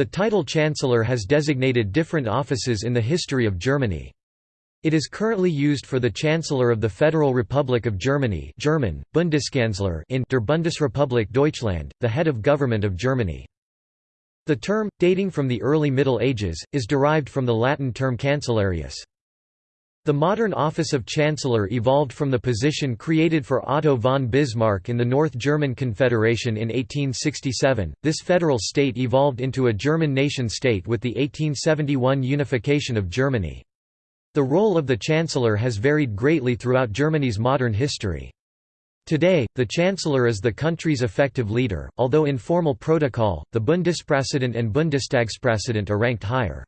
The title Chancellor has designated different offices in the history of Germany. It is currently used for the Chancellor of the Federal Republic of Germany German, Bundeskanzler in der Bundesrepublik Deutschland, the head of government of Germany. The term, dating from the early Middle Ages, is derived from the Latin term cancellarius. The modern office of Chancellor evolved from the position created for Otto von Bismarck in the North German Confederation in 1867. This federal state evolved into a German nation-state with the 1871 unification of Germany. The role of the Chancellor has varied greatly throughout Germany's modern history. Today, the Chancellor is the country's effective leader, although in formal protocol, the Bundespräsident and Bundestagspräsident are ranked higher.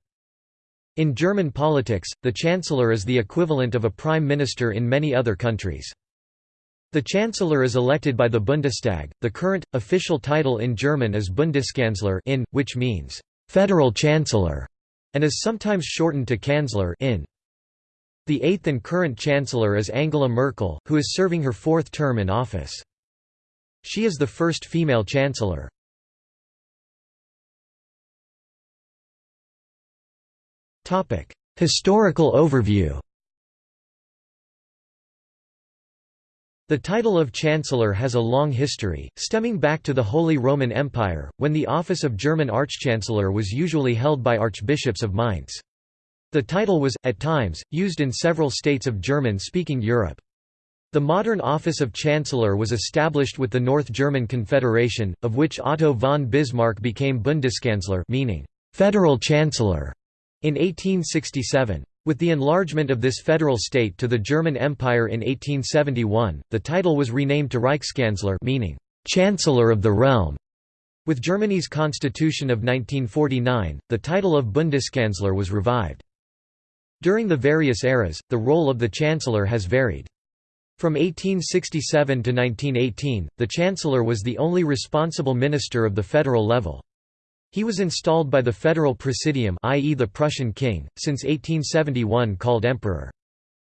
In German politics, the Chancellor is the equivalent of a prime minister in many other countries. The Chancellor is elected by the Bundestag. The current, official title in German is Bundeskanzler in, which means «federal chancellor» and is sometimes shortened to Kanzler in. The eighth and current Chancellor is Angela Merkel, who is serving her fourth term in office. She is the first female Chancellor. Historical overview The title of Chancellor has a long history, stemming back to the Holy Roman Empire, when the office of German Archchancellor was usually held by archbishops of Mainz. The title was, at times, used in several states of German-speaking Europe. The modern office of Chancellor was established with the North German Confederation, of which Otto von Bismarck became Bundeskanzler meaning, «federal chancellor» In 1867. With the enlargement of this federal state to the German Empire in 1871, the title was renamed to Reichskanzler meaning, "'Chancellor of the Realm'". With Germany's constitution of 1949, the title of Bundeskanzler was revived. During the various eras, the role of the Chancellor has varied. From 1867 to 1918, the Chancellor was the only responsible minister of the federal level. He was installed by the federal presidium i.e. the Prussian king, since 1871 called emperor.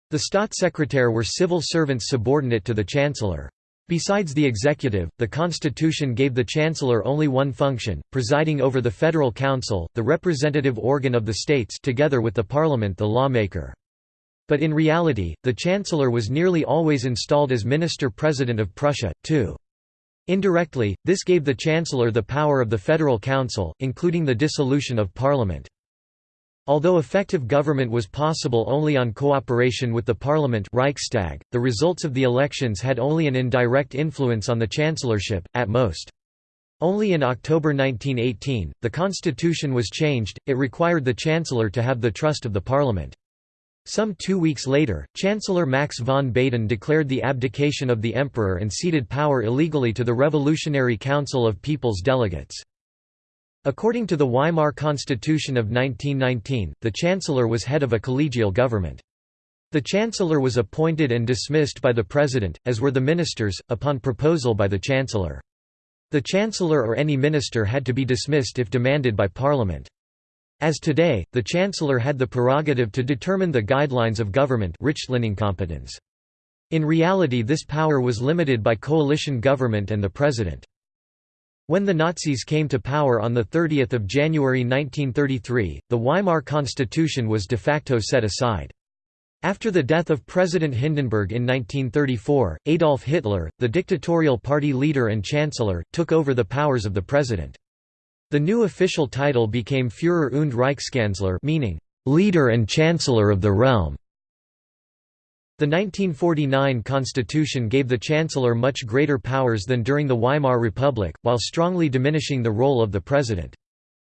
The Staatssekretär were civil servants subordinate to the chancellor. Besides the executive, the constitution gave the chancellor only one function, presiding over the federal council, the representative organ of the states together with the parliament the lawmaker. But in reality, the chancellor was nearly always installed as minister-president of Prussia, too. Indirectly, this gave the Chancellor the power of the Federal Council, including the dissolution of Parliament. Although effective government was possible only on cooperation with the parliament Reichstag, the results of the elections had only an indirect influence on the chancellorship, at most. Only in October 1918, the constitution was changed, it required the chancellor to have the trust of the parliament. Some two weeks later, Chancellor Max von Baden declared the abdication of the emperor and ceded power illegally to the Revolutionary Council of People's Delegates. According to the Weimar Constitution of 1919, the chancellor was head of a collegial government. The chancellor was appointed and dismissed by the president, as were the ministers, upon proposal by the chancellor. The chancellor or any minister had to be dismissed if demanded by parliament. As today, the Chancellor had the prerogative to determine the guidelines of government competence. In reality this power was limited by coalition government and the President. When the Nazis came to power on 30 January 1933, the Weimar Constitution was de facto set aside. After the death of President Hindenburg in 1934, Adolf Hitler, the dictatorial party leader and chancellor, took over the powers of the president. The new official title became Führer und Reichskanzler meaning, "...leader and chancellor of the realm". The 1949 constitution gave the chancellor much greater powers than during the Weimar Republic, while strongly diminishing the role of the president.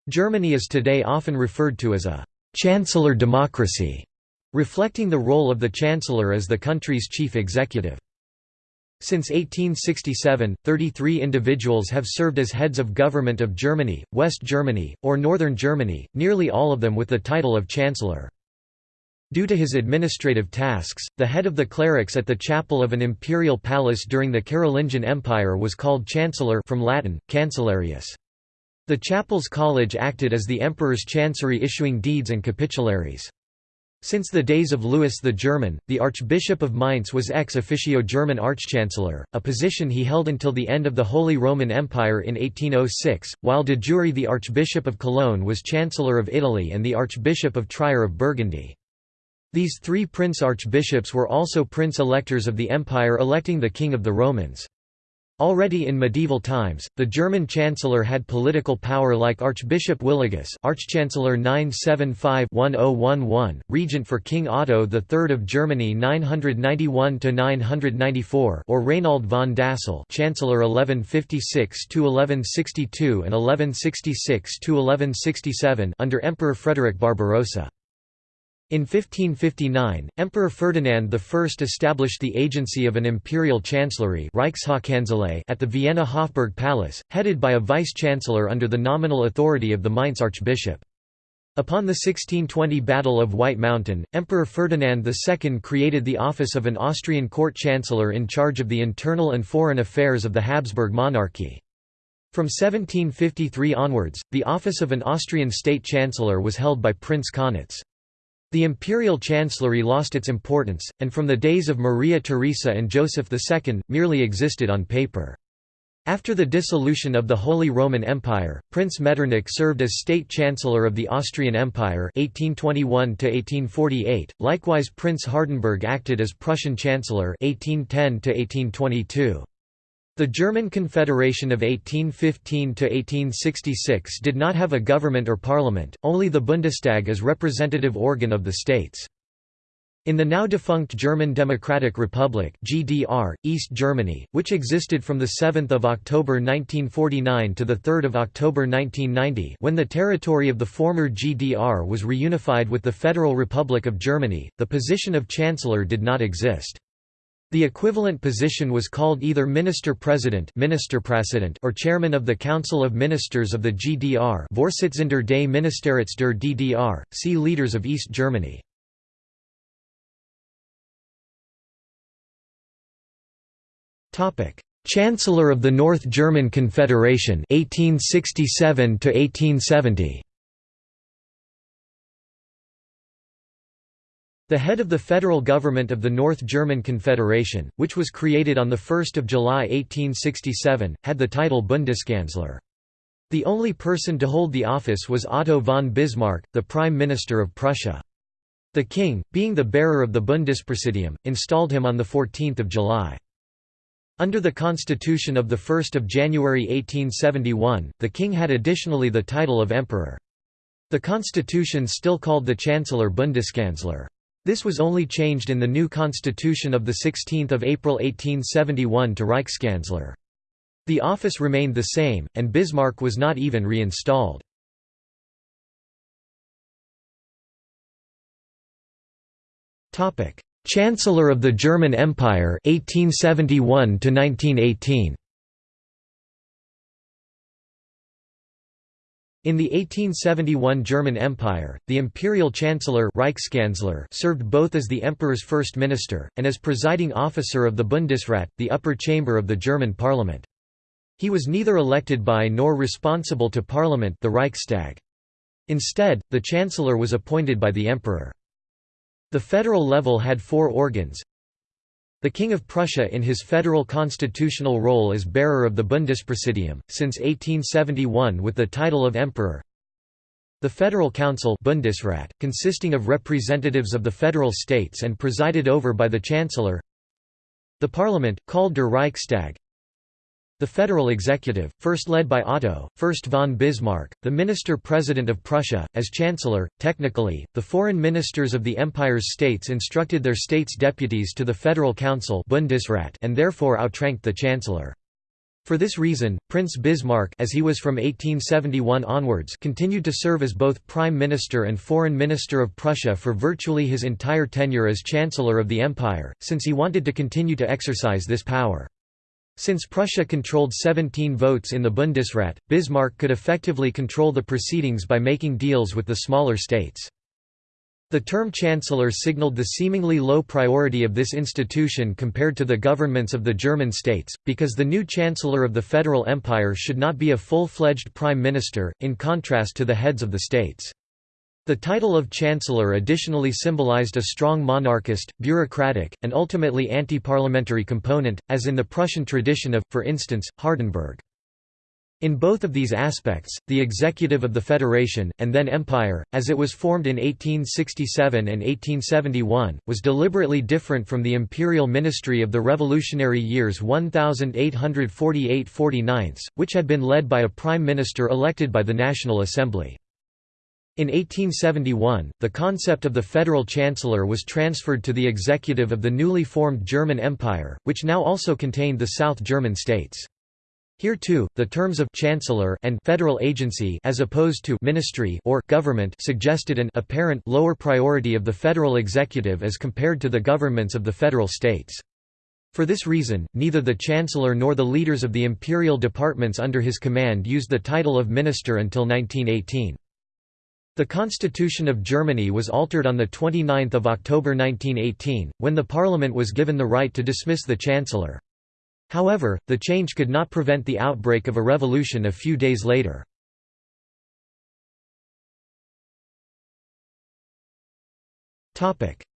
Germany is today often referred to as a «chancellor democracy», reflecting the role of the chancellor as the country's chief executive. Since 1867, 33 individuals have served as heads of government of Germany, West Germany, or Northern Germany, nearly all of them with the title of Chancellor. Due to his administrative tasks, the head of the clerics at the chapel of an imperial palace during the Carolingian Empire was called Chancellor from Latin, Cancellarius. The chapel's college acted as the emperor's chancery issuing deeds and capitularies. Since the days of Louis the German, the Archbishop of Mainz was ex officio German Archchancellor, a position he held until the end of the Holy Roman Empire in 1806, while de jure the Archbishop of Cologne was Chancellor of Italy and the Archbishop of Trier of Burgundy. These three prince-archbishops were also prince-electors of the empire electing the King of the Romans. Already in medieval times, the German chancellor had political power like Archbishop Willigis Archchancellor 975-1011, regent for King Otto III of Germany 991–994 or Rainald von Dassel Chancellor 1156–1162 and 1166–1167 under Emperor Frederick Barbarossa. In 1559, Emperor Ferdinand I established the agency of an imperial chancellery at the Vienna Hofburg Palace, headed by a vice-chancellor under the nominal authority of the Mainz archbishop. Upon the 1620 Battle of White Mountain, Emperor Ferdinand II created the office of an Austrian court chancellor in charge of the internal and foreign affairs of the Habsburg monarchy. From 1753 onwards, the office of an Austrian state chancellor was held by Prince Kaunitz. The imperial chancellery lost its importance, and from the days of Maria Theresa and Joseph II, merely existed on paper. After the dissolution of the Holy Roman Empire, Prince Metternich served as state chancellor of the Austrian Empire 1821 likewise Prince Hardenberg acted as Prussian chancellor 1810 -1822. The German Confederation of 1815–1866 did not have a government or parliament, only the Bundestag as representative organ of the states. In the now defunct German Democratic Republic (GDR), East Germany, which existed from the 7th of October 1949 to the 3rd of October 1990, when the territory of the former GDR was reunified with the Federal Republic of Germany, the position of chancellor did not exist. The equivalent position was called either Minister-President or Chairman of the Council of Ministers of the GDR Vorsitzender des Ministerrats der DDR, see Leaders of East Germany. Chancellor of the North German Confederation 1867 to 1870 The head of the federal government of the North German Confederation, which was created on 1 July 1867, had the title Bundeskanzler. The only person to hold the office was Otto von Bismarck, the Prime Minister of Prussia. The king, being the bearer of the Bundespräsidium, installed him on 14 July. Under the constitution of 1 January 1871, the king had additionally the title of emperor. The constitution still called the chancellor Bundeskanzler. This was only changed in the new constitution of 16 April 1871 to Reichskanzler. The office remained the same, and Bismarck was not even reinstalled. Chancellor of the German Empire 1871 to 1918 In the 1871 German Empire, the imperial chancellor Reichskanzler served both as the emperor's first minister, and as presiding officer of the Bundesrat, the upper chamber of the German parliament. He was neither elected by nor responsible to parliament the Reichstag. Instead, the chancellor was appointed by the emperor. The federal level had four organs, the King of Prussia in his federal constitutional role as bearer of the Bundespräsidium, since 1871 with the title of Emperor. The Federal Council Bundesrat, consisting of representatives of the federal states and presided over by the Chancellor. The Parliament, called der Reichstag, the federal executive, first led by Otto, First von Bismarck, the minister-president of Prussia, as chancellor, technically, the foreign ministers of the empire's states instructed their states' deputies to the Federal Council Bundesrat and therefore outranked the chancellor. For this reason, Prince Bismarck as he was from 1871 onwards continued to serve as both Prime Minister and Foreign Minister of Prussia for virtually his entire tenure as Chancellor of the Empire, since he wanted to continue to exercise this power. Since Prussia controlled 17 votes in the Bundesrat, Bismarck could effectively control the proceedings by making deals with the smaller states. The term chancellor signaled the seemingly low priority of this institution compared to the governments of the German states, because the new chancellor of the Federal Empire should not be a full-fledged prime minister, in contrast to the heads of the states. The title of Chancellor additionally symbolized a strong monarchist, bureaucratic, and ultimately anti-parliamentary component, as in the Prussian tradition of, for instance, Hardenberg. In both of these aspects, the executive of the Federation, and then Empire, as it was formed in 1867 and 1871, was deliberately different from the imperial ministry of the revolutionary years 1848–49, which had been led by a prime minister elected by the National Assembly. In 1871, the concept of the federal chancellor was transferred to the executive of the newly formed German Empire, which now also contained the South German states. Here too, the terms of chancellor and federal agency as opposed to ministry or government suggested an apparent lower priority of the federal executive as compared to the governments of the federal states. For this reason, neither the chancellor nor the leaders of the imperial departments under his command used the title of minister until 1918. The Constitution of Germany was altered on 29 October 1918, when the parliament was given the right to dismiss the chancellor. However, the change could not prevent the outbreak of a revolution a few days later.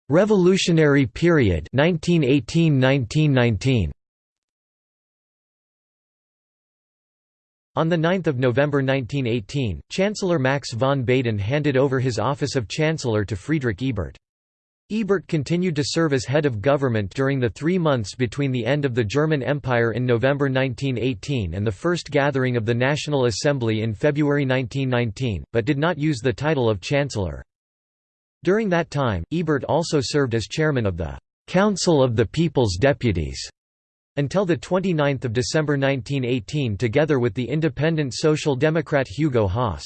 Revolutionary period 1918–1919 On 9 November 1918, Chancellor Max von Baden handed over his office of Chancellor to Friedrich Ebert. Ebert continued to serve as head of government during the three months between the end of the German Empire in November 1918 and the first gathering of the National Assembly in February 1919, but did not use the title of Chancellor. During that time, Ebert also served as chairman of the «Council of the People's Deputies» until 29 December 1918 together with the independent Social Democrat Hugo Haas.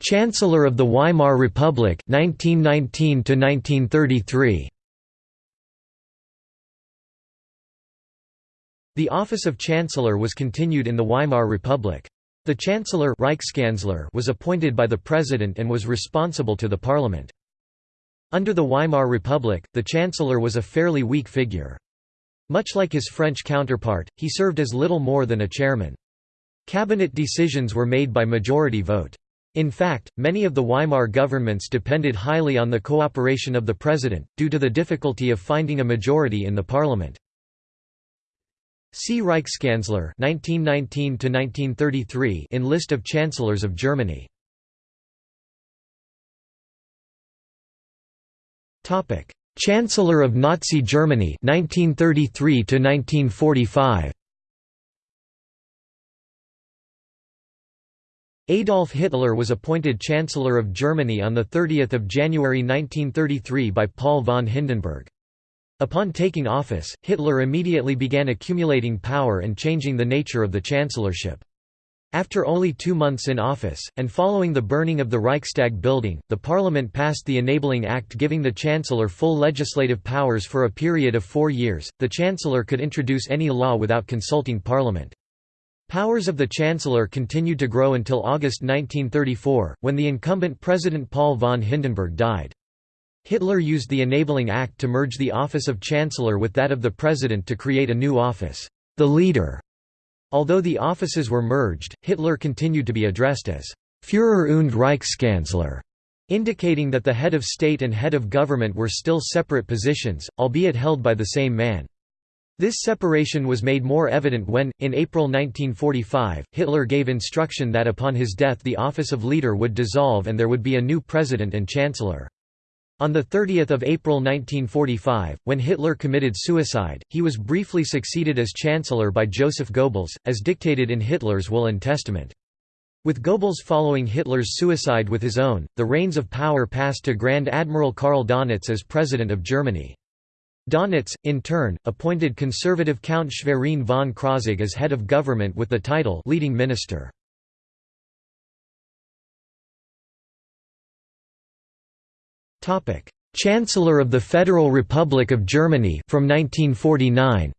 Chancellor of the Weimar Republic 1919 to 1933. The office of Chancellor was continued in the Weimar Republic. The Chancellor was appointed by the President and was responsible to the Parliament. Under the Weimar Republic, the Chancellor was a fairly weak figure. Much like his French counterpart, he served as little more than a chairman. Cabinet decisions were made by majority vote. In fact, many of the Weimar governments depended highly on the cooperation of the president, due to the difficulty of finding a majority in the parliament. See Reichskanzler 1919 in List of Chancellors of Germany. Chancellor of Nazi Germany 1933 1945 Adolf Hitler was appointed Chancellor of Germany on 30 January 1933 by Paul von Hindenburg. Upon taking office, Hitler immediately began accumulating power and changing the nature of the chancellorship. After only two months in office, and following the burning of the Reichstag building, the parliament passed the Enabling Act giving the chancellor full legislative powers for a period of four years. The chancellor could introduce any law without consulting parliament. Powers of the Chancellor continued to grow until August 1934, when the incumbent President Paul von Hindenburg died. Hitler used the Enabling Act to merge the office of Chancellor with that of the President to create a new office, the Leader. Although the offices were merged, Hitler continued to be addressed as Führer und Reichskanzler, indicating that the head of state and head of government were still separate positions, albeit held by the same man. This separation was made more evident when, in April 1945, Hitler gave instruction that upon his death the office of leader would dissolve and there would be a new president and chancellor. On 30 April 1945, when Hitler committed suicide, he was briefly succeeded as chancellor by Joseph Goebbels, as dictated in Hitler's will and testament. With Goebbels following Hitler's suicide with his own, the reins of power passed to Grand Admiral Karl Dönitz as President of Germany. Dönitz, in turn, appointed conservative Count Schwerin von Krosigk as head of government with the title leading minister. Chancellor of the Federal Republic of Germany from 1949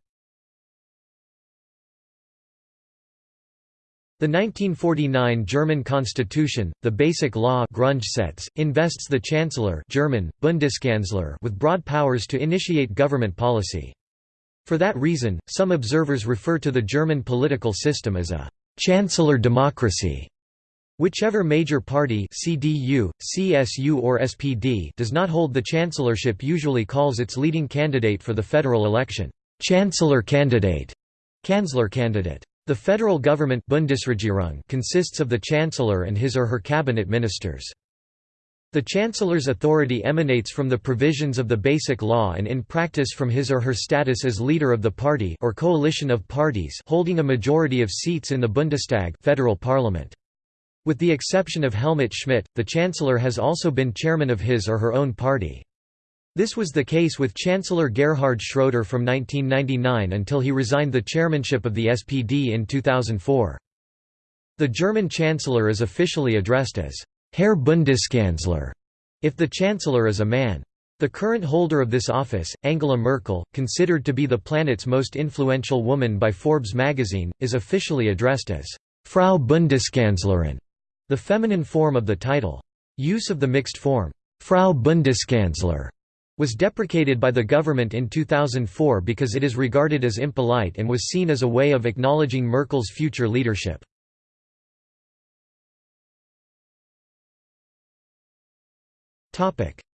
The 1949 German constitution, the Basic Law Grundgesetz, invests the Chancellor German, Bundeskanzler with broad powers to initiate government policy. For that reason, some observers refer to the German political system as a «chancellor democracy». Whichever major party CDU, CSU or SPD does not hold the chancellorship usually calls its leading candidate for the federal election, «chancellor candidate», «Kanzler candidate». The federal government Bundesregierung consists of the chancellor and his or her cabinet ministers. The Chancellor's authority emanates from the provisions of the Basic Law and in practice from his or her status as leader of the party or coalition of parties holding a majority of seats in the Bundestag federal parliament. With the exception of Helmut Schmidt, the Chancellor has also been chairman of his or her own party. This was the case with Chancellor Gerhard Schroeder from 1999 until he resigned the chairmanship of the SPD in 2004. The German Chancellor is officially addressed as Herr Bundeskanzler, if the Chancellor is a man. The current holder of this office, Angela Merkel, considered to be the planet's most influential woman by Forbes magazine, is officially addressed as Frau Bundeskanzlerin, the feminine form of the title. Use of the mixed form, Frau Bundeskanzler, was deprecated by the government in 2004 because it is regarded as impolite and was seen as a way of acknowledging Merkel's future leadership.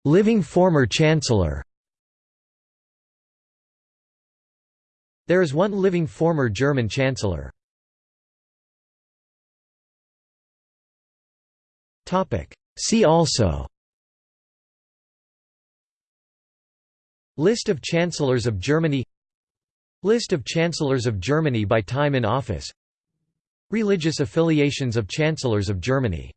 Living former Chancellor There is one living former German Chancellor. See also. List of Chancellors of Germany. List of Chancellors of Germany by time in office. Religious affiliations of Chancellors of Germany